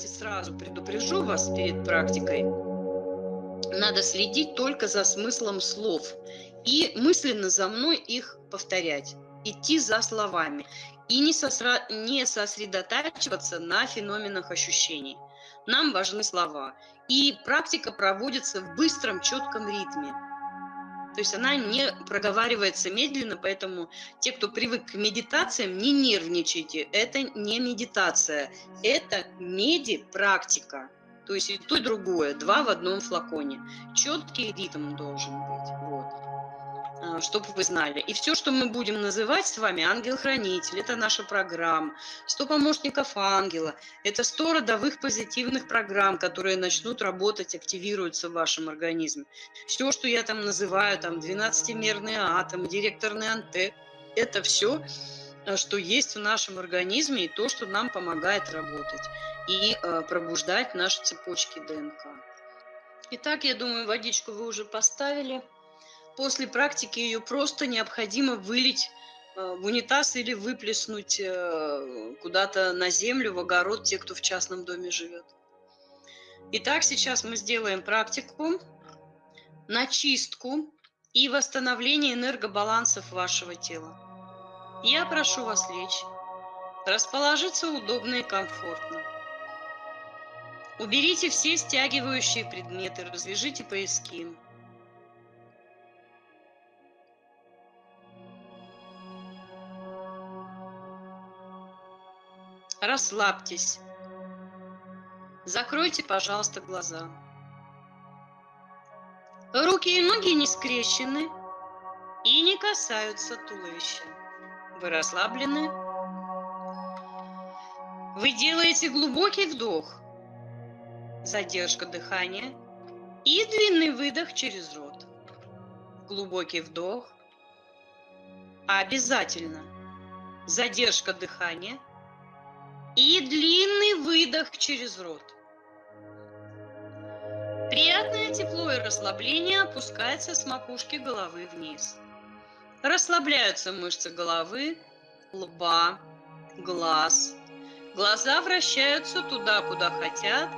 давайте сразу предупрежу вас перед практикой. Надо следить только за смыслом слов и мысленно за мной их повторять, идти за словами и не, сосра... не сосредотачиваться на феноменах ощущений. Нам важны слова. И практика проводится в быстром, четком ритме. То есть она не проговаривается медленно, поэтому те, кто привык к медитациям, не нервничайте. Это не медитация, это меди-практика. То есть и то, и другое, два в одном флаконе. Четкий ритм должен быть. Чтобы вы знали. И все, что мы будем называть с вами, ангел-хранитель, это наша программа, 100 помощников ангела, это 100 родовых позитивных программ, которые начнут работать, активируются в вашем организме. Все, что я там называю, там 12-мерный атом, директорный антек, это все, а, что есть в нашем организме и то, что нам помогает работать и э, пробуждать наши цепочки ДНК. Итак, я думаю, водичку вы уже поставили после практики ее просто необходимо вылить э, в унитаз или выплеснуть э, куда-то на землю, в огород, те, кто в частном доме живет. Итак, сейчас мы сделаем практику на чистку и восстановление энергобалансов вашего тела. Я прошу вас лечь, расположиться удобно и комфортно. Уберите все стягивающие предметы, развяжите пояски. Расслабьтесь. Закройте, пожалуйста, глаза. Руки и ноги не скрещены и не касаются туловища. Вы расслаблены. Вы делаете глубокий вдох, задержка дыхания и длинный выдох через рот. Глубокий вдох. Обязательно. Задержка дыхания – и длинный выдох через рот. Приятное тепло и расслабление опускается с макушки головы вниз. Расслабляются мышцы головы, лба, глаз. Глаза вращаются туда, куда хотят,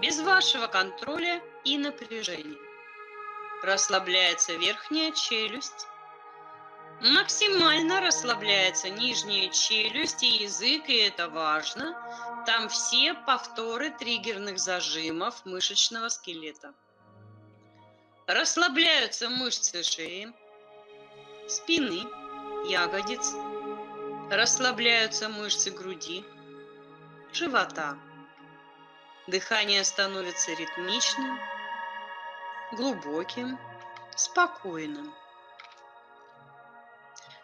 без вашего контроля и напряжения. Расслабляется верхняя челюсть, Максимально расслабляется нижняя челюсть и язык, и это важно. Там все повторы триггерных зажимов мышечного скелета. Расслабляются мышцы шеи, спины, ягодиц. Расслабляются мышцы груди, живота. Дыхание становится ритмичным, глубоким, спокойным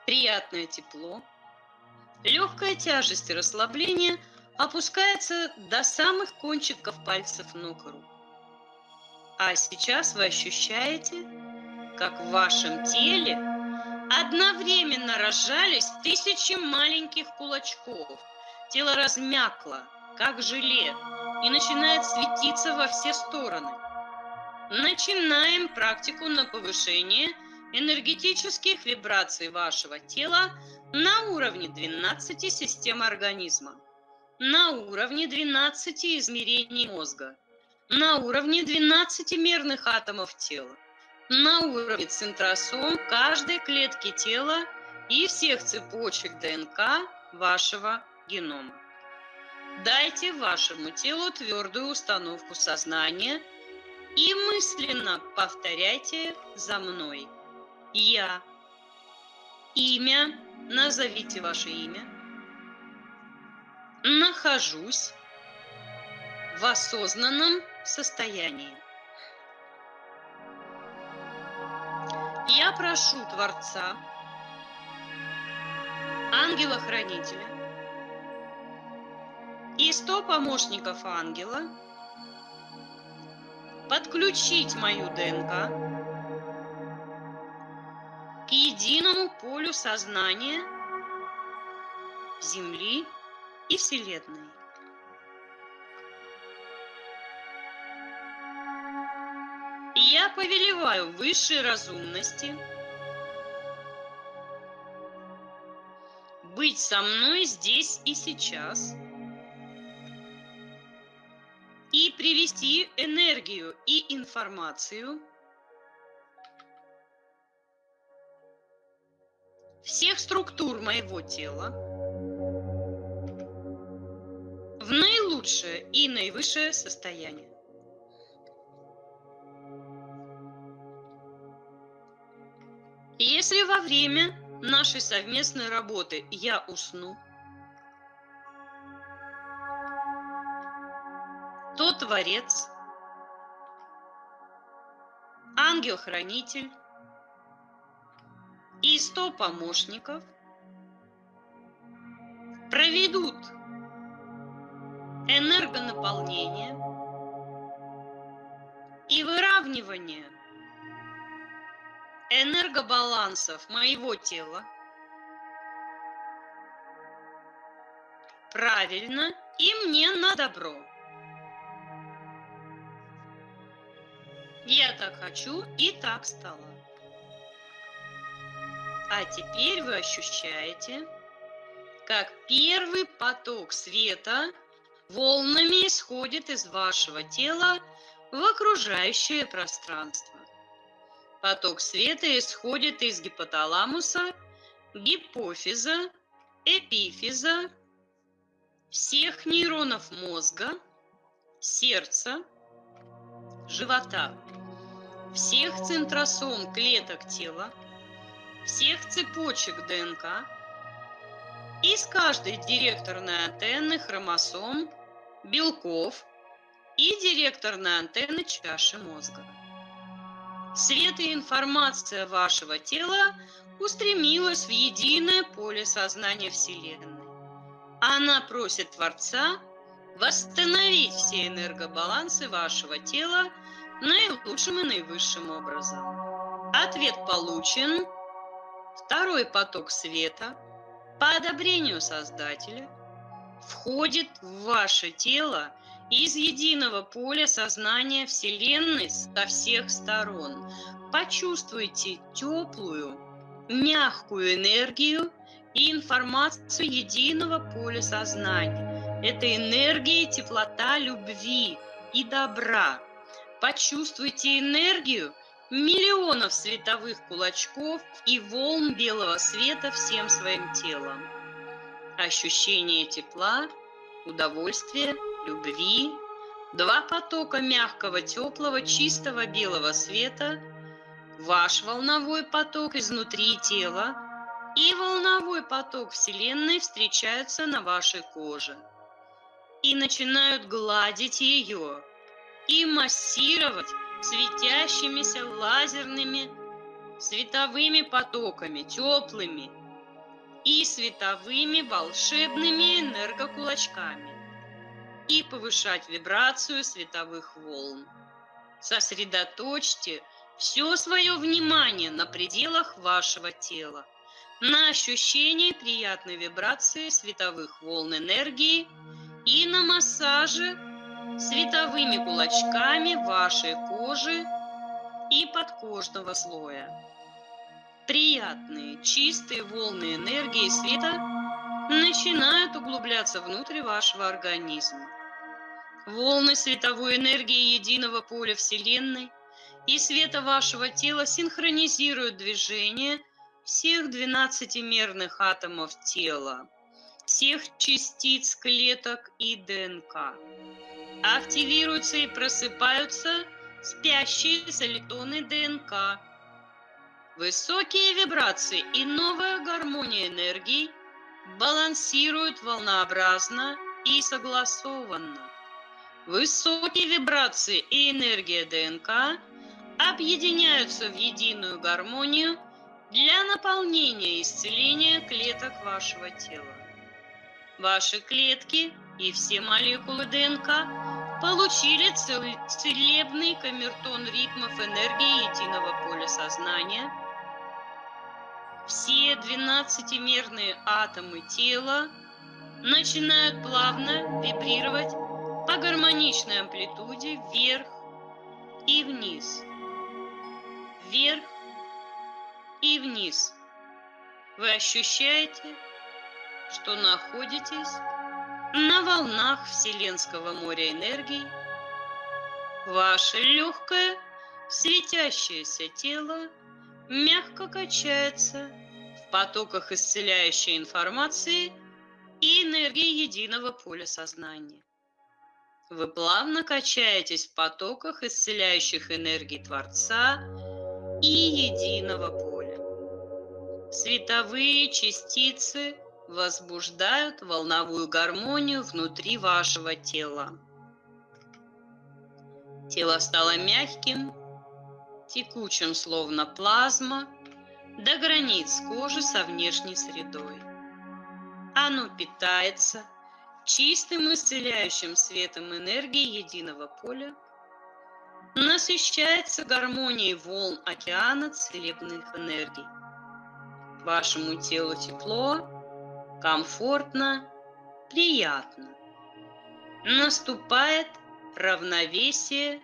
приятное тепло, легкая тяжесть и расслабление опускается до самых кончиков пальцев ног рук. А сейчас вы ощущаете, как в вашем теле одновременно разжались тысячи маленьких кулачков. Тело размякло, как желе, и начинает светиться во все стороны. Начинаем практику на повышение – энергетических вибраций вашего тела на уровне 12 систем организма, на уровне 12 измерений мозга, на уровне 12 мерных атомов тела, на уровне центросом каждой клетки тела и всех цепочек ДНК вашего генома. Дайте вашему телу твердую установку сознания и мысленно повторяйте за мной – я. Имя. Назовите ваше имя. Нахожусь в осознанном состоянии. Я прошу Творца, ангела-хранителя и сто помощников ангела подключить мою ДНК единому полю сознания Земли и Вселенной. Я повелеваю высшей разумности быть со мной здесь и сейчас, и привести энергию и информацию структур моего тела в наилучшее и наивысшее состояние. Если во время нашей совместной работы я усну, то Творец, ангел-хранитель и сто помощников проведут энергонаполнение и выравнивание энергобалансов моего тела правильно и мне на добро. Я так хочу и так стало. А теперь вы ощущаете, как первый поток света волнами исходит из вашего тела в окружающее пространство. Поток света исходит из гипоталамуса, гипофиза, эпифиза, всех нейронов мозга, сердца, живота всех центросом клеток тела, всех цепочек ДНК, из каждой директорной антенны хромосом, белков и директорной антенны чаши мозга. Свет и информация вашего тела устремилась в единое поле сознания Вселенной. Она просит Творца восстановить все энергобалансы вашего тела наилучшим и наивысшим образом. Ответ получен. Второй поток света по одобрению Создателя входит в ваше тело из единого поля сознания Вселенной со всех сторон. Почувствуйте теплую, мягкую энергию и информацию единого поля сознания. Это энергия, теплота любви и добра. Почувствуйте энергию миллионов световых кулачков и волн белого света всем своим телом. Ощущение тепла, удовольствия, любви, два потока мягкого, теплого, чистого белого света, ваш волновой поток изнутри тела и волновой поток Вселенной встречаются на вашей коже и начинают гладить ее, и массировать светящимися лазерными световыми потоками, теплыми и световыми волшебными энергокулачками и повышать вибрацию световых волн. Сосредоточьте все свое внимание на пределах вашего тела, на ощущении приятной вибрации световых волн энергии и на массаже световыми кулачками вашей кожи и подкожного слоя. Приятные, чистые волны энергии света начинают углубляться внутрь вашего организма. Волны световой энергии единого поля Вселенной и света вашего тела синхронизируют движение всех 12-мерных атомов тела, всех частиц клеток и ДНК активируются и просыпаются спящие солитоны ДНК. Высокие вибрации и новая гармония энергии балансируют волнообразно и согласованно. Высокие вибрации и энергия ДНК объединяются в единую гармонию для наполнения и исцеления клеток вашего тела. Ваши клетки и все молекулы ДНК получили целебный камертон ритмов энергии единого поля сознания. Все 12-мерные атомы тела начинают плавно вибрировать по гармоничной амплитуде вверх и вниз. Вверх и вниз. Вы ощущаете, что находитесь на волнах Вселенского моря энергии Ваше легкое, светящееся тело мягко качается в потоках исцеляющей информации и энергии единого поля сознания. Вы плавно качаетесь в потоках исцеляющих энергий Творца и единого поля. Световые частицы возбуждают волновую гармонию внутри вашего тела. Тело стало мягким, текучим, словно плазма, до границ кожи со внешней средой. Оно питается – чистым исцеляющим светом энергии единого поля, насыщается гармонией волн океана целебных энергий. Вашему телу тепло, комфортно, приятно. Наступает равновесие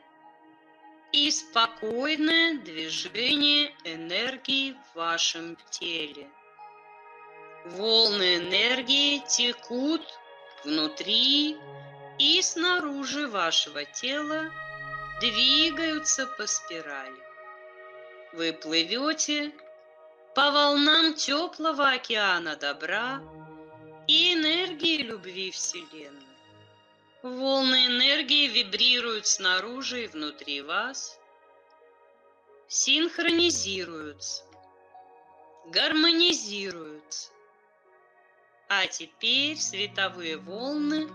и спокойное движение энергии в вашем теле. Волны энергии текут внутри и снаружи вашего тела двигаются по спирали. Вы плывете по волнам теплого океана добра и энергии любви Вселенной. Волны энергии вибрируют снаружи и внутри вас, синхронизируются, гармонизируются, а теперь световые волны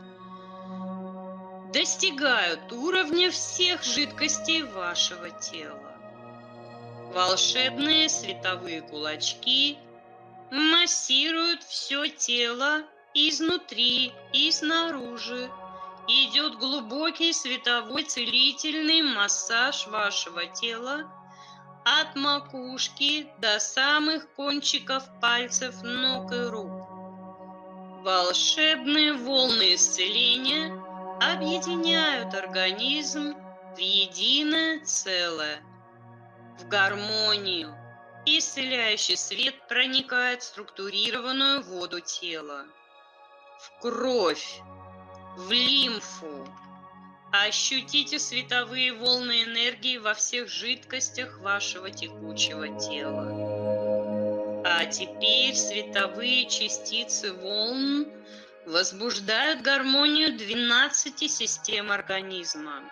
достигают уровня всех жидкостей вашего тела. Волшебные световые кулачки массируют все тело изнутри и снаружи. Идет глубокий световой целительный массаж вашего тела от макушки до самых кончиков пальцев ног и рук. Волшебные волны исцеления объединяют организм в единое целое, в гармонию. Исцеляющий свет проникает в структурированную воду тела, в кровь, в лимфу. Ощутите световые волны энергии во всех жидкостях вашего текучего тела. А теперь световые частицы волн возбуждают гармонию 12 систем организма.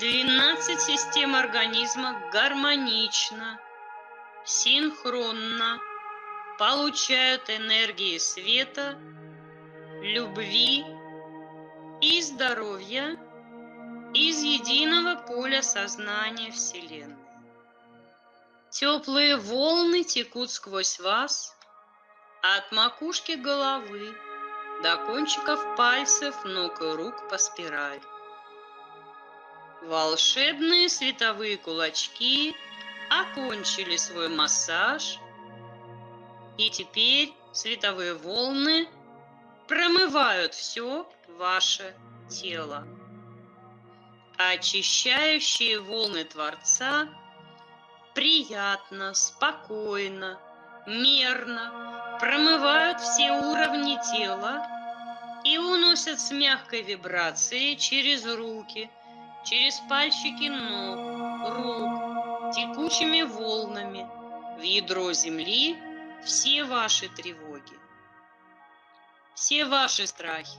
12 систем организма гармонично, синхронно получают энергии света, любви и здоровья из единого поля сознания Вселенной. Теплые волны текут сквозь вас от макушки головы до кончиков пальцев ног и рук по спирали. Волшебные световые кулачки окончили свой массаж, и теперь световые волны промывают все ваше тело. Очищающие волны Творца – приятно, спокойно, мерно промывают все уровни тела и уносят с мягкой вибрацией через руки, через пальчики ног, рук, текучими волнами в ядро земли все ваши тревоги, все ваши страхи.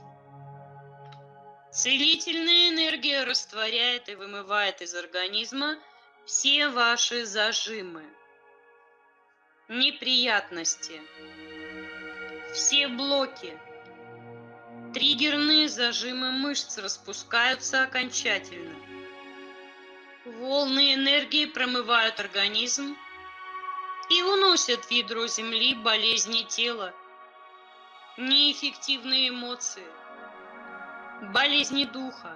Целительная энергия растворяет и вымывает из организма все ваши зажимы, неприятности, все блоки, триггерные зажимы мышц распускаются окончательно. Волны энергии промывают организм и уносят в ядро Земли болезни тела, неэффективные эмоции, болезни духа,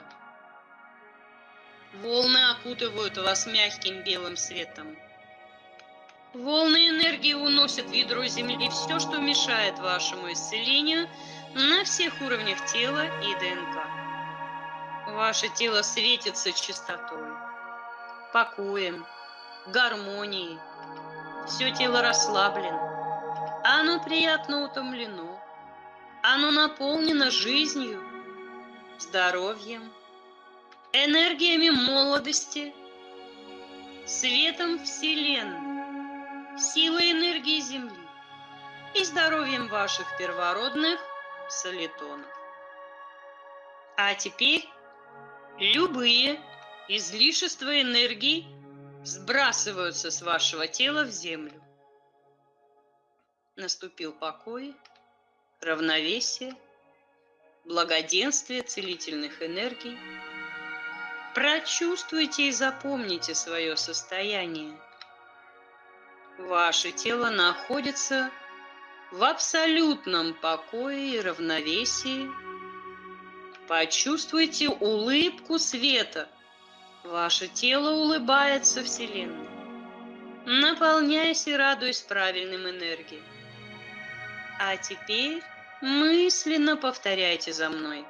Волны окутывают вас мягким белым светом. Волны энергии уносят в ядро Земли все, что мешает вашему исцелению на всех уровнях тела и ДНК. Ваше тело светится чистотой, покоем, гармонией. Все тело расслаблено, оно приятно утомлено, оно наполнено жизнью, здоровьем, энергиями молодости, светом Вселенной, силой энергии Земли и здоровьем ваших первородных солитонов. А теперь любые излишества энергии сбрасываются с вашего тела в землю. Наступил покой, равновесие, благоденствие целительных энергий. Прочувствуйте и запомните свое состояние. Ваше тело находится в абсолютном покое и равновесии. Почувствуйте улыбку света. Ваше тело улыбается Вселенной. Наполняйся и радуясь правильным энергиям. А теперь мысленно повторяйте за мной.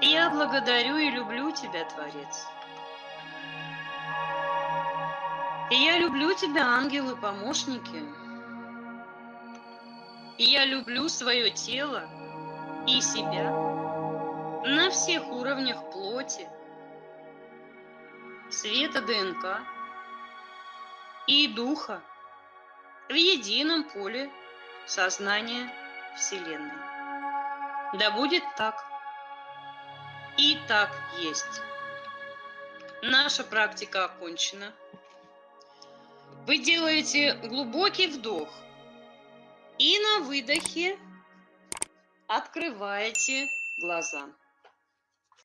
Я благодарю и люблю тебя, Творец. Я люблю тебя, ангелы-помощники. Я люблю свое тело и себя на всех уровнях плоти, света ДНК и духа в едином поле сознания Вселенной. Да будет так. И так есть. Наша практика окончена. Вы делаете глубокий вдох – и на выдохе открываете глаза.